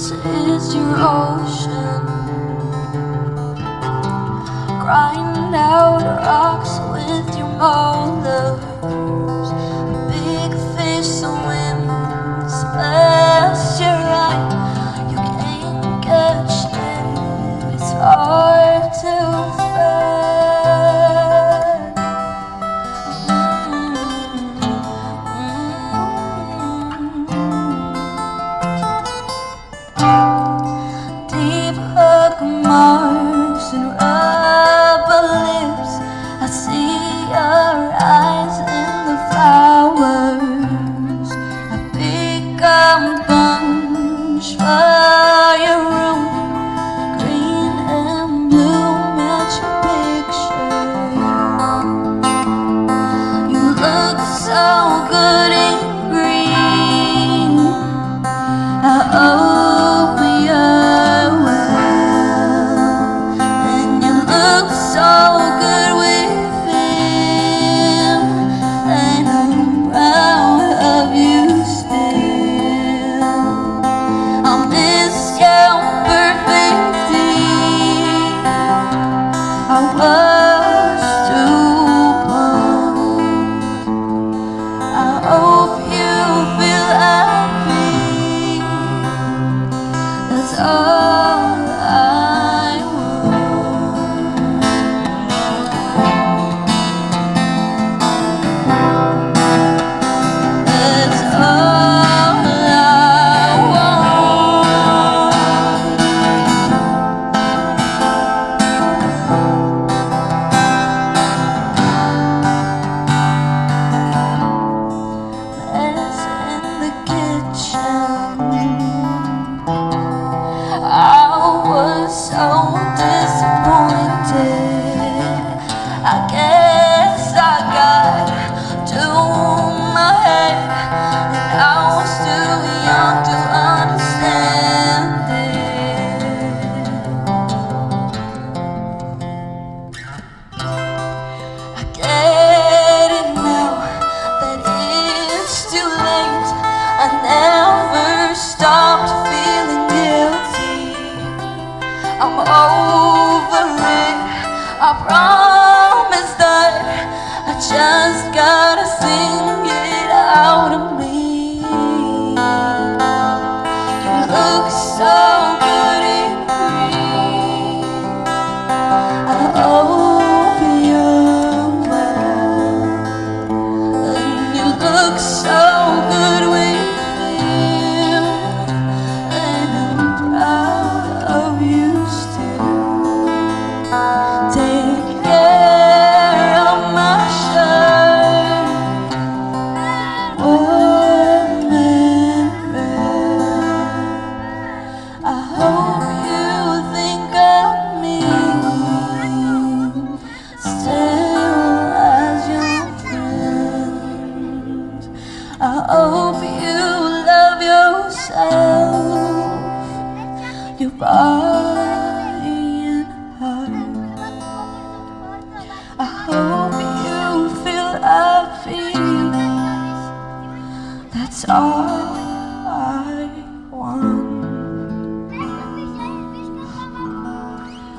This is your ocean. Grind out rocks with your mold so good and green. Uh oh. disappointed. I guess I got to over it. I promise that I just hope you love yourself. Your body and heart. I hope you feel I feel That's all I want.